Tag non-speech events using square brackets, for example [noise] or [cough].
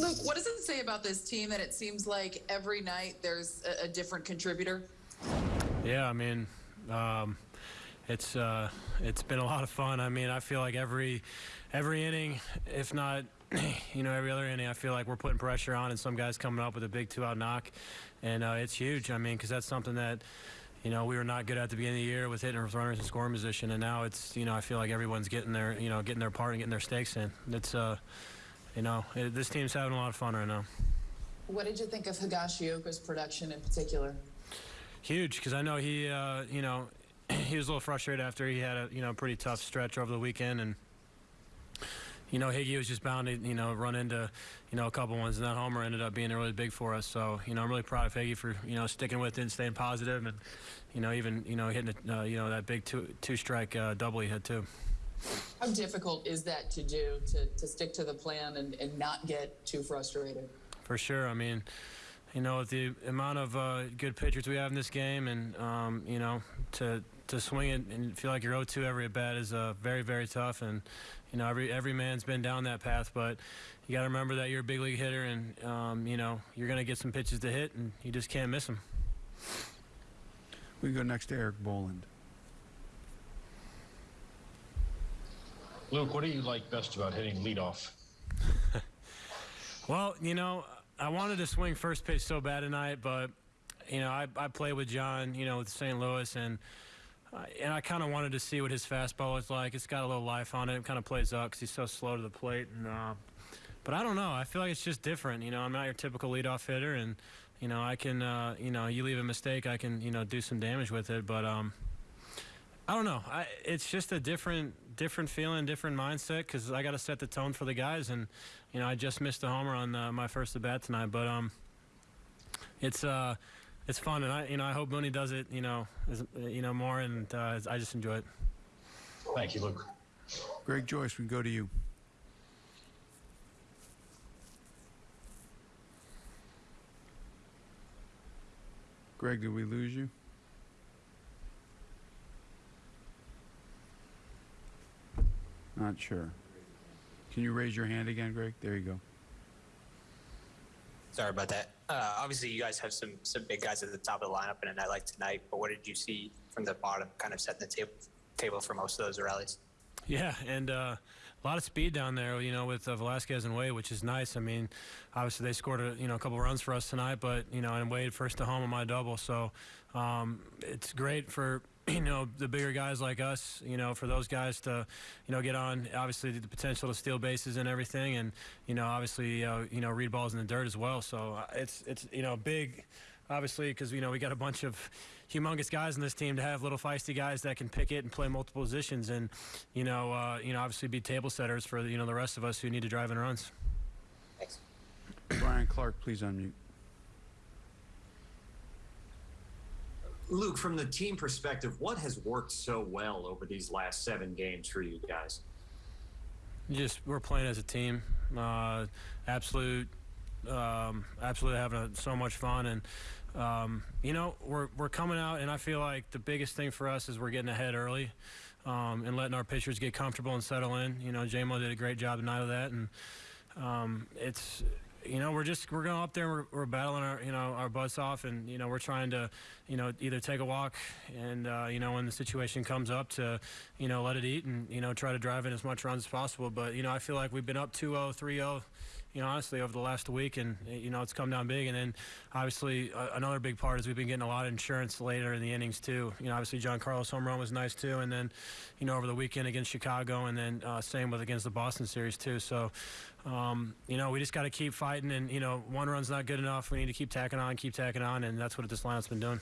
Luke, what does it say about this team that it seems like every night there's a, a different contributor? Yeah, I mean, um, it's uh, it's been a lot of fun. I mean, I feel like every every inning, if not, [clears throat] you know, every other inning, I feel like we're putting pressure on, and some guys coming up with a big two-out knock, and uh, it's huge. I mean, because that's something that. You know, we were not good at the beginning of the year with hitting with runners in scoring position, and now it's you know I feel like everyone's getting their you know getting their part and getting their stakes in. It's uh, you know, it, this team's having a lot of fun right now. What did you think of Higashioka's production in particular? Huge, because I know he, uh, you know, he was a little frustrated after he had a you know pretty tough stretch over the weekend, and you know Higgy was just bound to you know run into you know a couple ones, and that homer ended up being really big for us. So you know I'm really proud of Higgy for you know sticking with it and staying positive, and you know even you know hitting uh, you know that big two two strike uh, double he had too. How difficult is that to do to, to stick to the plan and, and not get too frustrated? For sure. I mean, you know, with the amount of uh, good pitchers we have in this game, and um, you know, to to swing it and feel like you're 0-2 every at bat is uh, very very tough. And you know, every every man's been down that path, but you got to remember that you're a big league hitter, and um, you know, you're gonna get some pitches to hit, and you just can't miss them. We go next to Erik Boland. Luke, what do you like best about hitting leadoff? [laughs] Well, you know, I wanted to swing first pitch so bad tonight, but you know, I, I played with John, you know, with St. Louis, and uh, and I kind of wanted to see what his fastball was like. It's got a little life on it. It kind of plays up because he's so slow to the plate, and uh, but I don't know. I feel like it's just different. You know, I'm not your typical leadoff hitter, and you know, I can, uh, you know, you leave a mistake, I can, you know, do some damage with it, but um, I don't know. I, it's just a different different feeling, different mindset because I got to set the tone for the guys. And you know, I just missed a homer on uh, my first at bat tonight, but um, it's uh, it's fun, and I you know I hope Mooney does it. You know, as, you know more, and uh, I just enjoy it. Thank you, Luke. Greg Joyce, we can go to you. Greg, did we lose you? Not sure. Can you raise your hand again, Greg? There you go. Sorry about that. Uh, obviously, you guys have some some big guys at the top of the lineup in a night like tonight. But what did you see from the bottom, kind of setting the table table for most of those rallies? Yeah, and uh, a lot of speed down there, you know, with uh, Velasquez and Wade, which is nice. I mean, obviously they scored a you know a couple runs for us tonight, but you know, and Wade first to home on my double, so um, it's great for you know the bigger guys like us you know for those guys to you know get on obviously the potential to steal bases and everything and you know obviously uh, you know read balls in the dirt as well so uh, it's it's you know big obviously because you know we got a bunch of humongous guys in this team to have little feisty guys that can pick it and play multiple positions and you know uh, you know obviously be table setters for you know the rest of us who need to drive in runs Thanks. Brian Clark, please unmute. Luke, from the team perspective, what has worked so well over these last seven games for you guys? just we're playing as a team uh, absolute um, absolutely having a, so much fun and um, you know we're, we're coming out and i feel like the biggest thing for us is we're getting ahead early um, and letting our pitchers get comfortable and settle in you know jmo did a great job tonight of that and um, it's you know we're just we're going up there we're, we're battling our you know our butts off and you know we're trying to you know either take a walk and uh, you know when the situation comes up to you know let it eat and you know try to drive in as much runs as possible. But you know I feel like we've been up 2-0 3-0 you know, honestly, over the last week, and you know, it's come down big. And then, obviously, uh, another big part is we've been getting a lot of insurance later in the innings too. You know, obviously, John Carlos home run was nice too, and then, you know, over the weekend against Chicago, and then uh, same with against the Boston series too. So, um, you know, we just got to keep fighting, and you know, one run's not good enough. We need to keep tacking on, keep tacking on, and that's what this lineup's been doing.